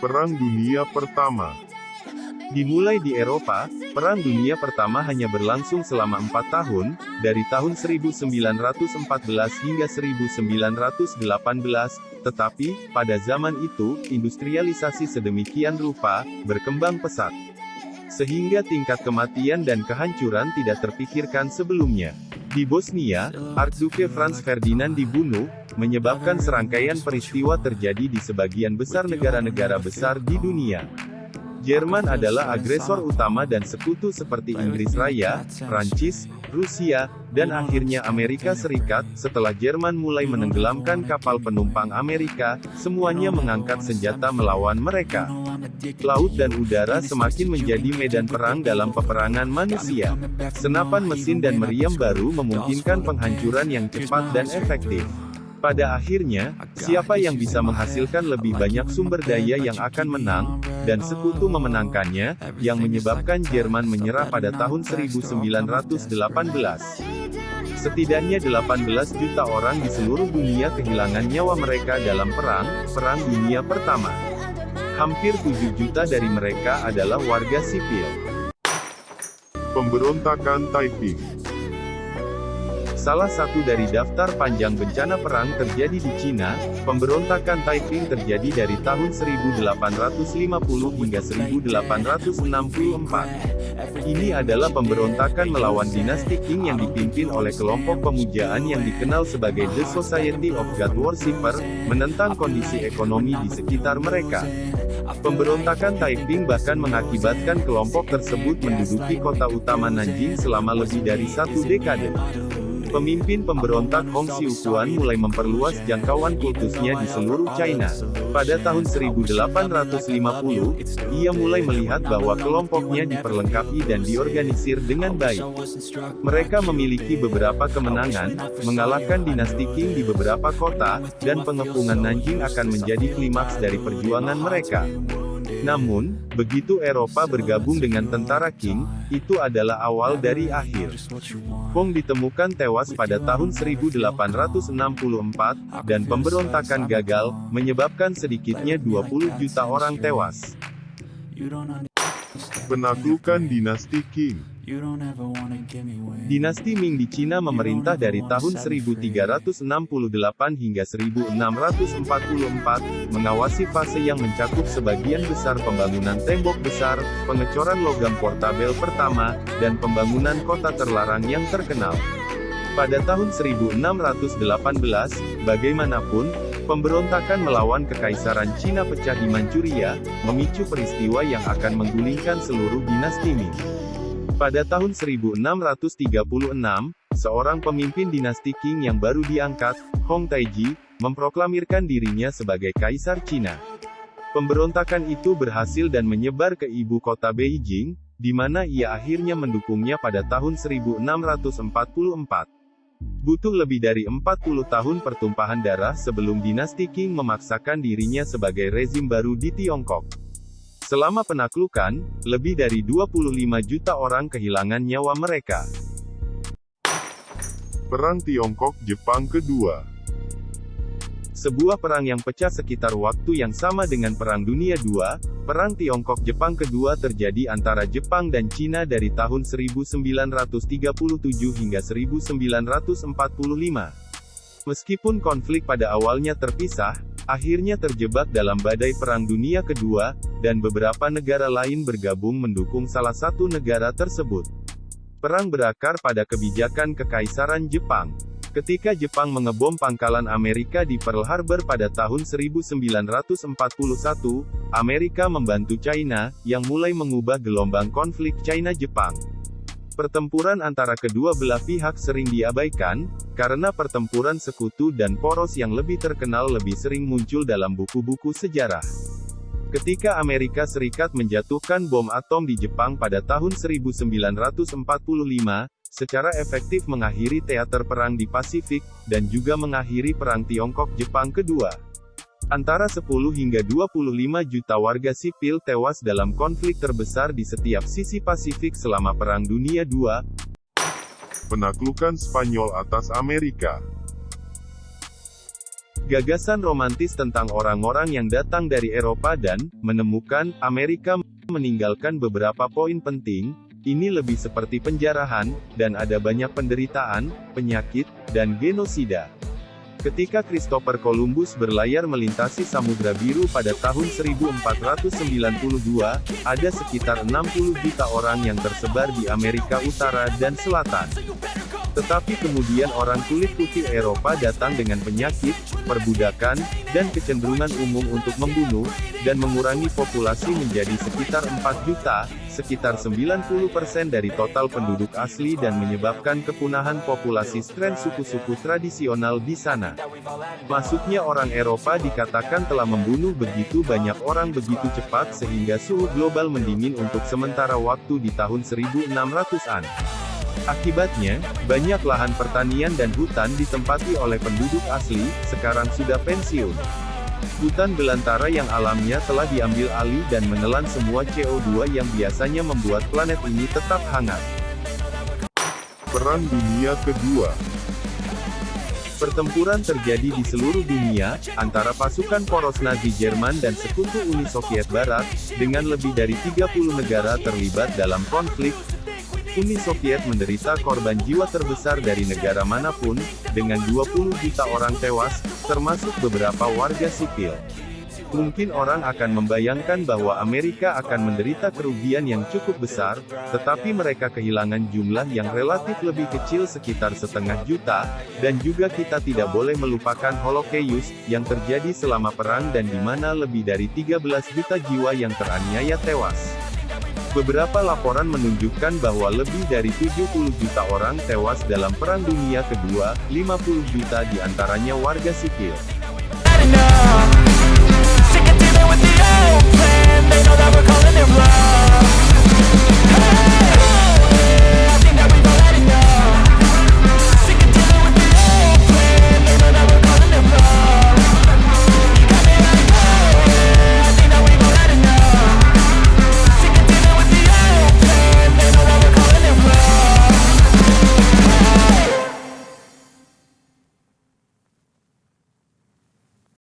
Perang Dunia Pertama Dimulai di Eropa, Perang Dunia Pertama hanya berlangsung selama empat tahun, dari tahun 1914 hingga 1918, tetapi, pada zaman itu, industrialisasi sedemikian rupa, berkembang pesat. Sehingga tingkat kematian dan kehancuran tidak terpikirkan sebelumnya. Di Bosnia, Archduke Franz Ferdinand dibunuh, menyebabkan serangkaian peristiwa terjadi di sebagian besar negara-negara besar di dunia. Jerman adalah agresor utama dan sekutu seperti Inggris Raya, Prancis, Rusia, dan akhirnya Amerika Serikat. Setelah Jerman mulai menenggelamkan kapal penumpang Amerika, semuanya mengangkat senjata melawan mereka. Laut dan udara semakin menjadi medan perang dalam peperangan manusia. Senapan mesin dan meriam baru memungkinkan penghancuran yang cepat dan efektif. Pada akhirnya, siapa yang bisa menghasilkan lebih banyak sumber daya yang akan menang, dan sekutu memenangkannya, yang menyebabkan Jerman menyerah pada tahun 1918. Setidaknya 18 juta orang di seluruh dunia kehilangan nyawa mereka dalam perang, Perang Dunia Pertama. Hampir 7 juta dari mereka adalah warga sipil. Pemberontakan Taiping Salah satu dari daftar panjang bencana perang terjadi di Cina, pemberontakan Taiping terjadi dari tahun 1850 hingga 1864. Ini adalah pemberontakan melawan dinasti Qing yang dipimpin oleh kelompok pemujaan yang dikenal sebagai The Society of God Worshipper, menentang kondisi ekonomi di sekitar mereka. Pemberontakan Taiping bahkan mengakibatkan kelompok tersebut menduduki kota utama Nanjing selama lebih dari satu dekade. Pemimpin pemberontak Hong Xiuquan mulai memperluas jangkauan kultusnya di seluruh China. Pada tahun 1850, ia mulai melihat bahwa kelompoknya diperlengkapi dan diorganisir dengan baik. Mereka memiliki beberapa kemenangan, mengalahkan dinasti Qing di beberapa kota, dan pengepungan Nanjing akan menjadi klimaks dari perjuangan mereka. Namun, begitu Eropa bergabung dengan tentara Qing, itu adalah awal dari akhir. Hong ditemukan tewas pada tahun 1864, dan pemberontakan gagal, menyebabkan sedikitnya 20 juta orang tewas. Penaklukan dinasti Qing Dinasti Ming di Cina memerintah dari tahun 1368 hingga 1644, mengawasi fase yang mencakup sebagian besar pembangunan tembok besar, pengecoran logam portabel pertama, dan pembangunan kota terlarang yang terkenal. Pada tahun 1618, bagaimanapun, pemberontakan melawan kekaisaran Cina pecah di Manchuria, memicu peristiwa yang akan menggulingkan seluruh dinasti Ming. Pada tahun 1636, seorang pemimpin dinasti Qing yang baru diangkat, Hong Taiji, memproklamirkan dirinya sebagai Kaisar Cina. Pemberontakan itu berhasil dan menyebar ke ibu kota Beijing, di mana ia akhirnya mendukungnya pada tahun 1644. Butuh lebih dari 40 tahun pertumpahan darah sebelum dinasti Qing memaksakan dirinya sebagai rezim baru di Tiongkok. Selama penaklukan, lebih dari 25 juta orang kehilangan nyawa mereka. Perang Tiongkok-Jepang Kedua Sebuah perang yang pecah sekitar waktu yang sama dengan Perang Dunia II, Perang Tiongkok-Jepang Kedua terjadi antara Jepang dan Cina dari tahun 1937 hingga 1945. Meskipun konflik pada awalnya terpisah, akhirnya terjebak dalam badai Perang Dunia Kedua, dan beberapa negara lain bergabung mendukung salah satu negara tersebut. Perang berakar pada kebijakan Kekaisaran Jepang. Ketika Jepang mengebom pangkalan Amerika di Pearl Harbor pada tahun 1941, Amerika membantu China, yang mulai mengubah gelombang konflik China-Jepang. Pertempuran antara kedua belah pihak sering diabaikan, karena pertempuran sekutu dan poros yang lebih terkenal lebih sering muncul dalam buku-buku sejarah. Ketika Amerika Serikat menjatuhkan bom atom di Jepang pada tahun 1945, secara efektif mengakhiri teater perang di Pasifik, dan juga mengakhiri Perang Tiongkok-Jepang kedua. Antara 10 hingga 25 juta warga sipil tewas dalam konflik terbesar di setiap sisi Pasifik selama Perang Dunia II. Penaklukan Spanyol atas Amerika Gagasan romantis tentang orang-orang yang datang dari Eropa dan menemukan Amerika meninggalkan beberapa poin penting. Ini lebih seperti penjarahan, dan ada banyak penderitaan, penyakit, dan genosida. Ketika Christopher Columbus berlayar melintasi Samudra Biru pada tahun 1492, ada sekitar 60 juta orang yang tersebar di Amerika Utara dan Selatan. Tetapi kemudian orang kulit putih Eropa datang dengan penyakit, perbudakan, dan kecenderungan umum untuk membunuh, dan mengurangi populasi menjadi sekitar 4 juta, sekitar 90% dari total penduduk asli dan menyebabkan kepunahan populasi stren suku-suku tradisional di sana. Masuknya orang Eropa dikatakan telah membunuh begitu banyak orang begitu cepat sehingga suhu global mendingin untuk sementara waktu di tahun 1600-an. Akibatnya, banyak lahan pertanian dan hutan ditempati oleh penduduk asli, sekarang sudah pensiun. Hutan belantara yang alamnya telah diambil alih dan menelan semua CO2 yang biasanya membuat planet ini tetap hangat. Perang Dunia Kedua Pertempuran terjadi di seluruh dunia, antara pasukan poros Nazi Jerman dan sekutu Uni Soviet Barat, dengan lebih dari 30 negara terlibat dalam konflik, Uni Soviet menderita korban jiwa terbesar dari negara mana pun, dengan 20 juta orang tewas, termasuk beberapa warga sipil. Mungkin orang akan membayangkan bahwa Amerika akan menderita kerugian yang cukup besar, tetapi mereka kehilangan jumlah yang relatif lebih kecil sekitar setengah juta, dan juga kita tidak boleh melupakan Holocaust, yang terjadi selama perang dan di mana lebih dari 13 juta jiwa yang teraniaya tewas. Beberapa laporan menunjukkan bahwa lebih dari 70 juta orang tewas dalam Perang Dunia Kedua, 50 juta di antaranya warga sipil.